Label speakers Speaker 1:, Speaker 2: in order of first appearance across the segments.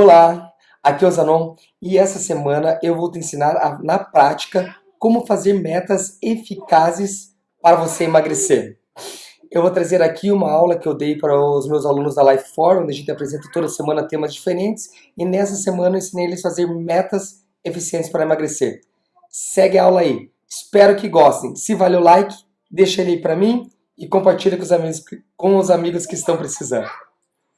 Speaker 1: Olá, aqui é o Zanon e essa semana eu vou te ensinar a, na prática como fazer metas eficazes para você emagrecer. Eu vou trazer aqui uma aula que eu dei para os meus alunos da Life Forum, onde a gente apresenta toda semana temas diferentes e nessa semana eu ensinei eles a fazer metas eficientes para emagrecer. Segue a aula aí. Espero que gostem. Se vale o like, deixa ele aí para mim e compartilha com os amigos, com os amigos que estão precisando.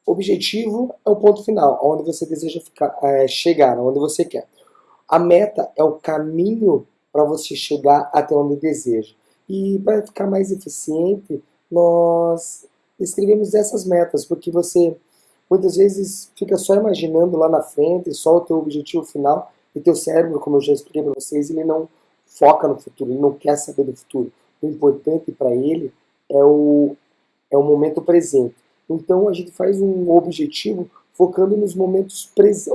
Speaker 1: Objetivo é o ponto final, onde você deseja ficar, é, chegar, onde você quer. A meta é o caminho para você chegar até onde deseja. E para ficar mais eficiente, nós escrevemos essas metas, porque você muitas vezes fica só imaginando lá na frente, só o teu objetivo final, e teu cérebro, como eu já expliquei para vocês, ele não foca no futuro, ele não quer saber do futuro. O importante para ele é o, é o momento presente. Então a gente faz um objetivo focando nos momentos presentes,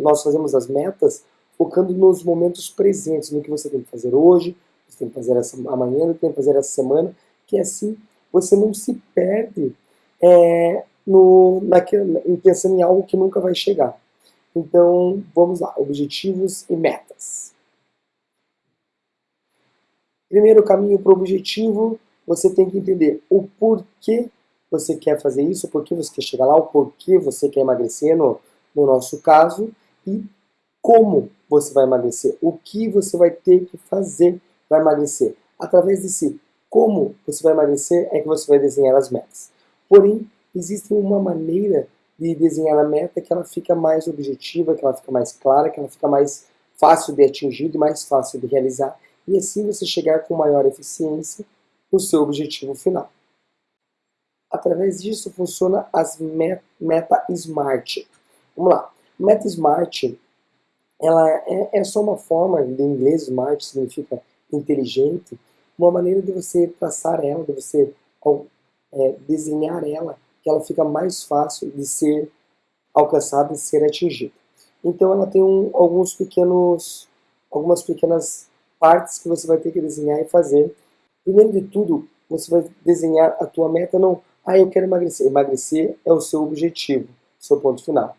Speaker 1: nós fazemos as metas focando nos momentos presentes, no que você tem que fazer hoje, você tem que fazer essa, amanhã, você tem que fazer essa semana, que assim você não se perde é, no, naquele, pensando em algo que nunca vai chegar. Então, vamos lá, objetivos e metas. Primeiro caminho para o objetivo, você tem que entender o porquê você quer fazer isso, por que você quer chegar lá, o porquê você quer emagrecer, no, no nosso caso, e como você vai emagrecer, o que você vai ter que fazer para emagrecer. Através desse como você vai emagrecer é que você vai desenhar as metas. Porém, existe uma maneira de desenhar a meta que ela fica mais objetiva, que ela fica mais clara, que ela fica mais fácil de atingir e mais fácil de realizar, e assim você chegar com maior eficiência no seu objetivo final. Através disso funciona as Meta Smart. Vamos lá. Meta Smart ela é, é só uma forma, de inglês smart significa inteligente, uma maneira de você traçar ela, de você é, desenhar ela, que ela fica mais fácil de ser alcançada e ser atingida. Então ela tem um, alguns pequenos, algumas pequenas partes que você vai ter que desenhar e fazer. Primeiro de tudo, você vai desenhar a tua meta não ah, eu quero emagrecer. Emagrecer é o seu objetivo, seu ponto final.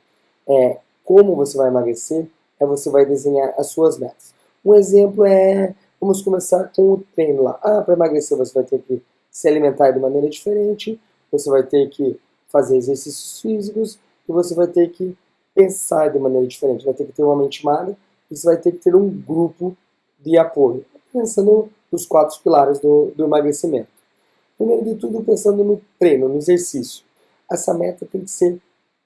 Speaker 1: É, como você vai emagrecer, é você vai desenhar as suas metas. Um exemplo é, vamos começar com o treino lá. Ah, para emagrecer você vai ter que se alimentar de maneira diferente, você vai ter que fazer exercícios físicos e você vai ter que pensar de maneira diferente. Vai ter que ter uma mente magra e você vai ter que ter um grupo de apoio. Pensando nos quatro pilares do, do emagrecimento. Primeiro de tudo, pensando no treino, no exercício. Essa meta tem que ser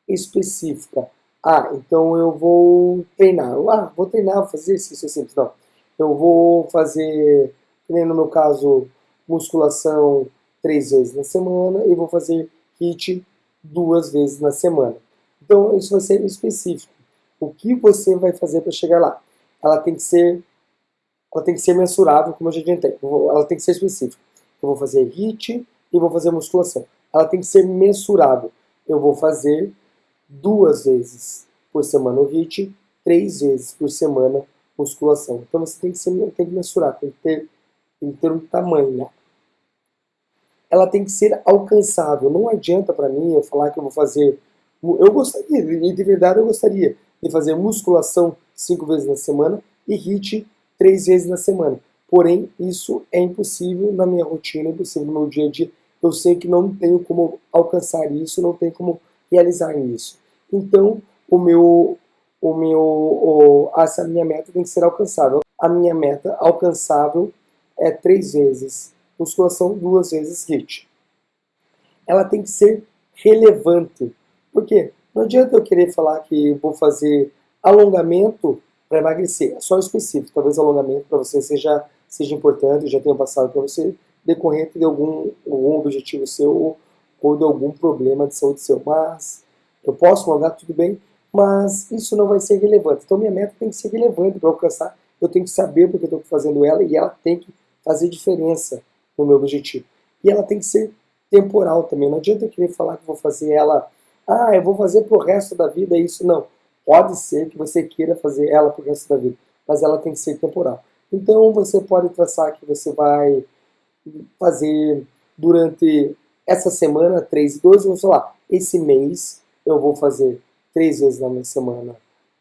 Speaker 1: específica. Ah, então eu vou treinar. Ah, vou treinar, vou fazer exercício simples. Não. Eu vou fazer, no meu caso, musculação três vezes na semana e vou fazer HIIT duas vezes na semana. Então, isso vai ser específico. O que você vai fazer para chegar lá? Ela tem que ser ela tem que ser mensurável, como eu já adiantei. Ela tem que ser específica. Eu vou fazer HIIT e vou fazer musculação. Ela tem que ser mensurável. Eu vou fazer duas vezes por semana o HIIT, três vezes por semana musculação. Então você tem que, ser, tem que mensurar, tem que, ter, tem que ter um tamanho. Né? Ela tem que ser alcançável. Não adianta para mim eu falar que eu vou fazer... Eu gostaria, de verdade eu gostaria, de fazer musculação cinco vezes na semana e HIIT três vezes na semana. Porém, isso é impossível na minha rotina, impossível no meu dia a dia. Eu sei que não tenho como alcançar isso, não tenho como realizar isso. Então, o meu, o meu, o, essa minha meta tem que ser alcançável. A minha meta alcançável é três vezes musculação, duas vezes HIIT. Ela tem que ser relevante. Por quê? Não adianta eu querer falar que vou fazer alongamento para emagrecer. É só específico. Talvez alongamento para você seja seja importante, já tenha passado para você, decorrente de algum, algum objetivo seu ou de algum problema de saúde seu. Mas eu posso alongar tudo bem, mas isso não vai ser relevante. Então minha meta tem que ser relevante para alcançar. Eu tenho que saber porque eu estou fazendo ela e ela tem que fazer diferença no meu objetivo. E ela tem que ser temporal também. Não adianta eu querer falar que vou fazer ela, ah, eu vou fazer pro resto da vida isso. Não. Pode ser que você queira fazer ela pro resto da vida, mas ela tem que ser temporal. Então você pode traçar que você vai fazer durante essa semana 3 e 12, vamos falar, esse mês eu vou fazer três vezes na semana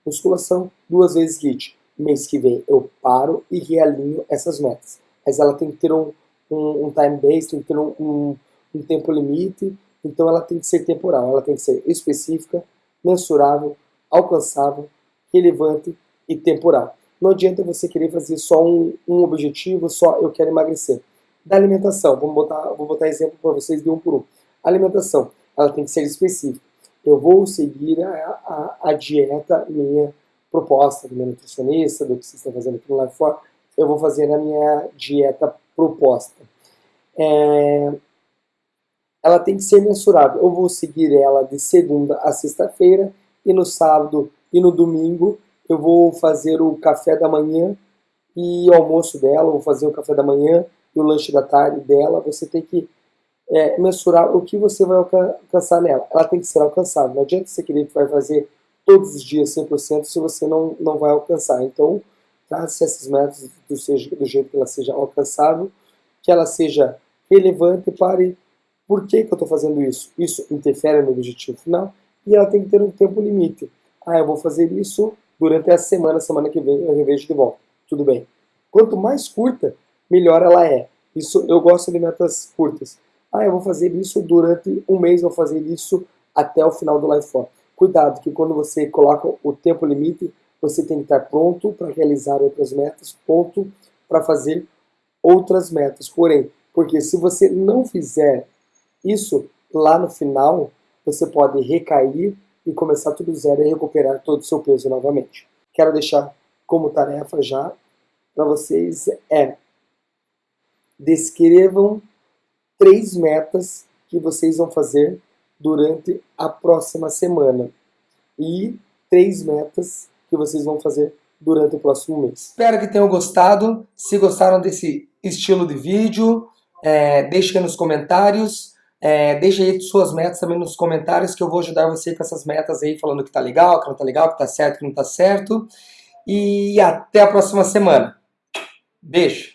Speaker 1: musculação, duas vezes HIIT. Mês que vem eu paro e realinho essas metas. Mas ela tem que ter um, um, um time base, tem que ter um, um, um tempo limite, então ela tem que ser temporal, ela tem que ser específica, mensurável, alcançável, relevante e temporal. Não adianta você querer fazer só um, um objetivo, só eu quero emagrecer. Da alimentação, botar, vou botar exemplo para vocês de um por um. alimentação, ela tem que ser específica. Eu vou seguir a, a, a dieta minha proposta do meu nutricionista, do que vocês estão fazendo aqui no Life For, eu vou fazer a minha dieta proposta. É, ela tem que ser mensurável. Eu vou seguir ela de segunda a sexta-feira e no sábado e no domingo eu vou fazer o café da manhã e o almoço dela, vou fazer o café da manhã e o lanche da tarde dela. Você tem que é, mensurar o que você vai alcançar nela. Ela tem que ser alcançável. Não adianta você querer que vai fazer todos os dias 100% se você não, não vai alcançar. Então, trace essas metas do, seja, do jeito que ela seja alcançável, que ela seja relevante, pare por que, que eu estou fazendo isso? Isso interfere no objetivo final e ela tem que ter um tempo limite. Ah, eu vou fazer isso durante a semana, semana que vem eu revejo de volta. Tudo bem. Quanto mais curta, melhor ela é. Isso eu gosto de metas curtas. Ah, eu vou fazer isso durante um mês, vou fazer isso até o final do Life For. Cuidado, que quando você coloca o tempo limite, você tem que estar pronto para realizar outras metas, pronto para fazer outras metas. Porém, porque se você não fizer isso lá no final, você pode recair e começar tudo zero e recuperar todo o seu peso novamente. Quero deixar como tarefa já para vocês é descrevam três metas que vocês vão fazer durante a próxima semana e três metas que vocês vão fazer durante o próximo mês. Espero que tenham gostado. Se gostaram desse estilo de vídeo, é, deixem nos comentários. É, deixe aí suas metas também nos comentários que eu vou ajudar você com essas metas aí, falando que tá legal, que não tá legal, que tá certo, que não tá certo. E até a próxima semana. Beijo!